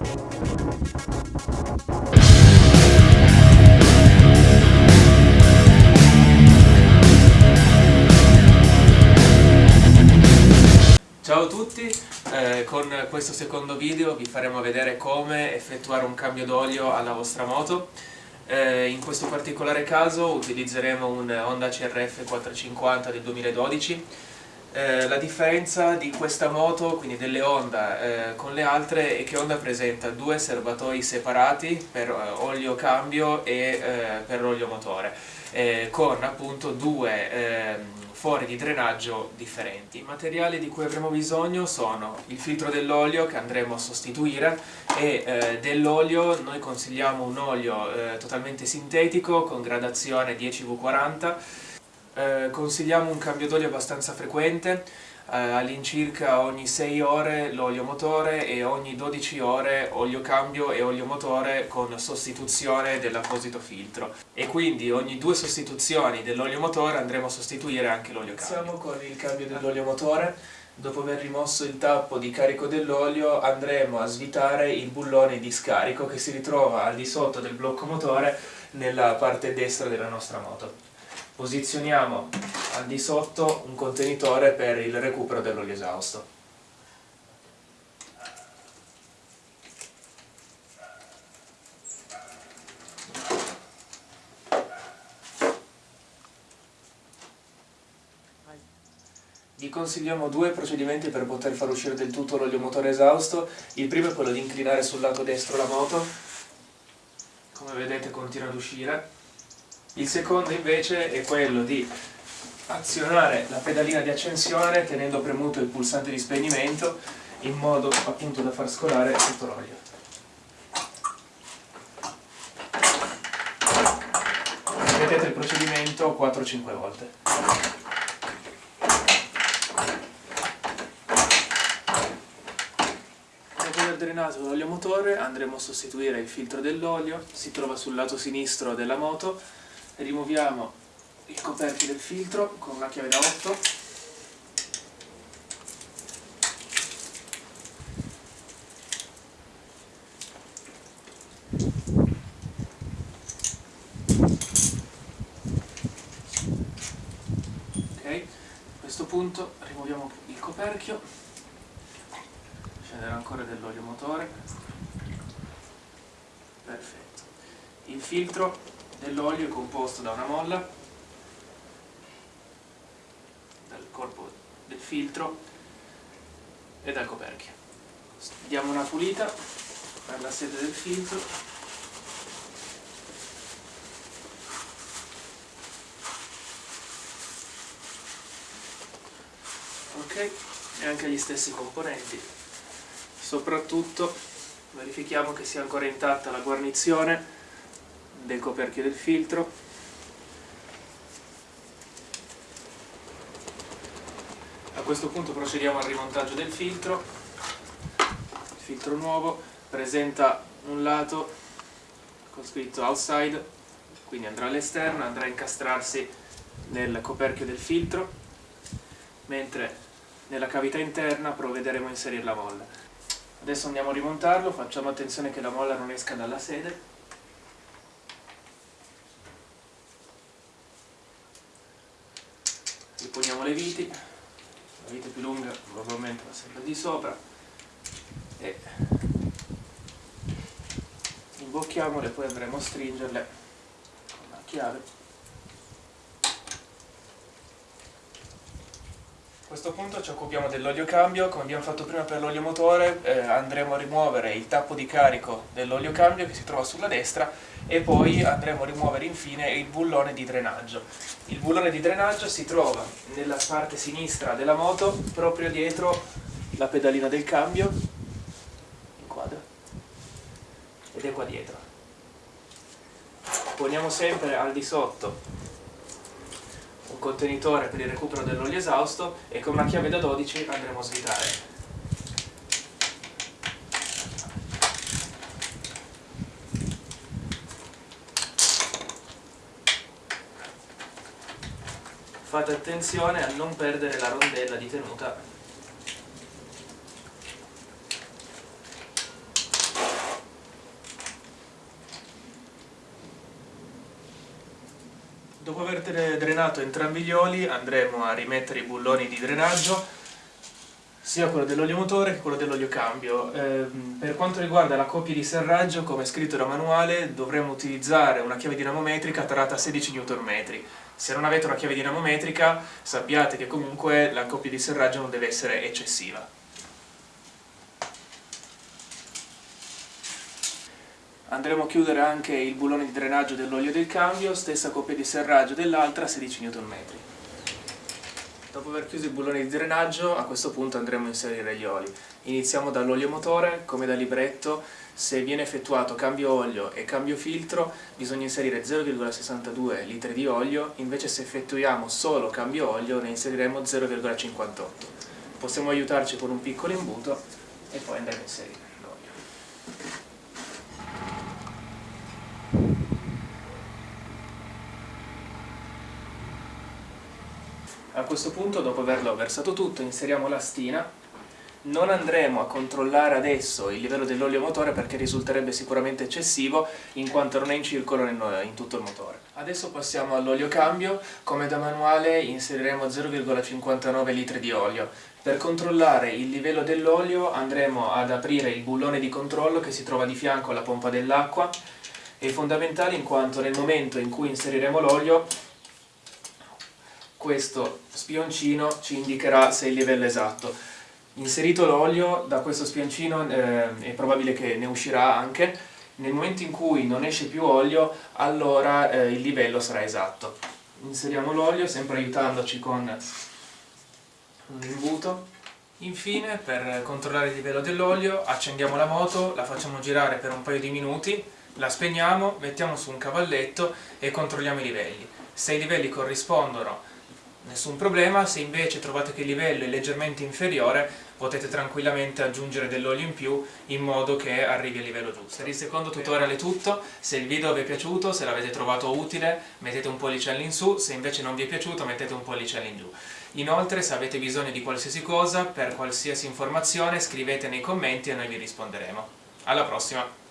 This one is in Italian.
Ciao a tutti, eh, con questo secondo video vi faremo vedere come effettuare un cambio d'olio alla vostra moto. Eh, in questo particolare caso utilizzeremo un Honda CRF 450 del 2012. Eh, la differenza di questa moto, quindi delle Honda eh, con le altre, è che Honda presenta due serbatoi separati per eh, olio cambio e eh, per l'olio motore, con appunto due ehm, fori di drenaggio differenti. I materiali di cui avremo bisogno sono il filtro dell'olio che andremo a sostituire e eh, dell'olio noi consigliamo un olio eh, totalmente sintetico con gradazione 10V40 eh, consigliamo un cambio d'olio abbastanza frequente eh, all'incirca ogni 6 ore l'olio motore e ogni 12 ore olio cambio e olio motore con sostituzione dell'apposito filtro. E quindi ogni due sostituzioni dell'olio motore andremo a sostituire anche l'olio cambio. Iniziamo con il cambio dell'olio motore. Dopo aver rimosso il tappo di carico dell'olio andremo a svitare il bullone di scarico che si ritrova al di sotto del blocco motore nella parte destra della nostra moto posizioniamo al di sotto un contenitore per il recupero dell'olio esausto. Vi consigliamo due procedimenti per poter far uscire del tutto l'olio motore esausto. Il primo è quello di inclinare sul lato destro la moto, come vedete continua ad uscire, il secondo invece è quello di azionare la pedalina di accensione tenendo premuto il pulsante di spegnimento in modo appunto da far scolare tutto l'olio. Ripetete il procedimento 4-5 volte. Drenato l'olio motore andremo a sostituire il filtro dell'olio, si trova sul lato sinistro della moto rimuoviamo il coperchio del filtro con una chiave da 8 ok a questo punto rimuoviamo il coperchio. Scenderà ancora dell'olio motore. Perfetto. Il filtro dell'olio è composto da una molla, dal corpo del filtro e dal coperchio. Diamo una pulita per la sede del filtro. Ok e anche gli stessi componenti. Soprattutto verifichiamo che sia ancora intatta la guarnizione del coperchio del filtro. A questo punto procediamo al rimontaggio del filtro. Il filtro nuovo presenta un lato con scritto outside quindi andrà all'esterno andrà a incastrarsi nel coperchio del filtro mentre nella cavità interna provvederemo a inserire la molla. Adesso andiamo a rimontarlo facciamo attenzione che la molla non esca dalla sede riponiamo le viti. La vite più lunga probabilmente va sempre di sopra. E imbocchiamole poi andremo a stringerle con la chiave A questo punto ci occupiamo dell'olio cambio, come abbiamo fatto prima per l'olio motore eh, andremo a rimuovere il tappo di carico dell'olio cambio che si trova sulla destra e poi andremo a rimuovere infine il bullone di drenaggio. Il bullone di drenaggio si trova nella parte sinistra della moto proprio dietro la pedalina del cambio, inquadra, ed è qua dietro. Poniamo sempre al di sotto un contenitore per il recupero dell'olio esausto e con una chiave da 12 andremo a svitare. Fate attenzione a non perdere la rondella di tenuta Dopo aver drenato entrambi gli oli andremo a rimettere i bulloni di drenaggio sia quello dell'olio motore che quello dell'olio cambio. Eh, per quanto riguarda la coppia di serraggio, come scritto da manuale, dovremo utilizzare una chiave dinamometrica tarata a 16 Nm. Se non avete una chiave dinamometrica, sappiate che comunque la coppia di serraggio non deve essere eccessiva. Andremo a chiudere anche il bullone di drenaggio dell'olio del cambio, stessa coppia di serraggio dell'altra, 16 Nm. Dopo aver chiuso il bullone di drenaggio, a questo punto andremo a inserire gli oli. Iniziamo dall'olio motore, come da libretto, se viene effettuato cambio olio e cambio filtro bisogna inserire 0,62 litri di olio, invece se effettuiamo solo cambio olio ne inseriremo 0,58. Possiamo aiutarci con un piccolo imbuto e poi andremo a inserire l'olio. A questo punto, dopo averlo versato tutto, inseriamo la stina. Non andremo a controllare adesso il livello dell'olio motore perché risulterebbe sicuramente eccessivo in quanto non è in circolo in tutto il motore. Adesso passiamo all'olio cambio, come da manuale inseriremo 0,59 litri di olio. Per controllare il livello dell'olio andremo ad aprire il bullone di controllo che si trova di fianco alla pompa dell'acqua. È fondamentale in quanto nel momento in cui inseriremo l'olio questo spioncino ci indicherà se il livello è esatto. Inserito l'olio, da questo spioncino eh, è probabile che ne uscirà anche, nel momento in cui non esce più olio, allora eh, il livello sarà esatto. Inseriamo l'olio, sempre aiutandoci con un imbuto. Infine, per controllare il livello dell'olio, accendiamo la moto, la facciamo girare per un paio di minuti, la spegniamo, mettiamo su un cavalletto e controlliamo i livelli. Se i livelli corrispondono nessun problema, se invece trovate che il livello è leggermente inferiore potete tranquillamente aggiungere dell'olio in più in modo che arrivi al livello giusto. Per il secondo tutorial è tutto, se il video vi è piaciuto, se l'avete trovato utile mettete un pollice in su, se invece non vi è piaciuto mettete un pollice in giù. Inoltre se avete bisogno di qualsiasi cosa, per qualsiasi informazione scrivete nei commenti e noi vi risponderemo. Alla prossima!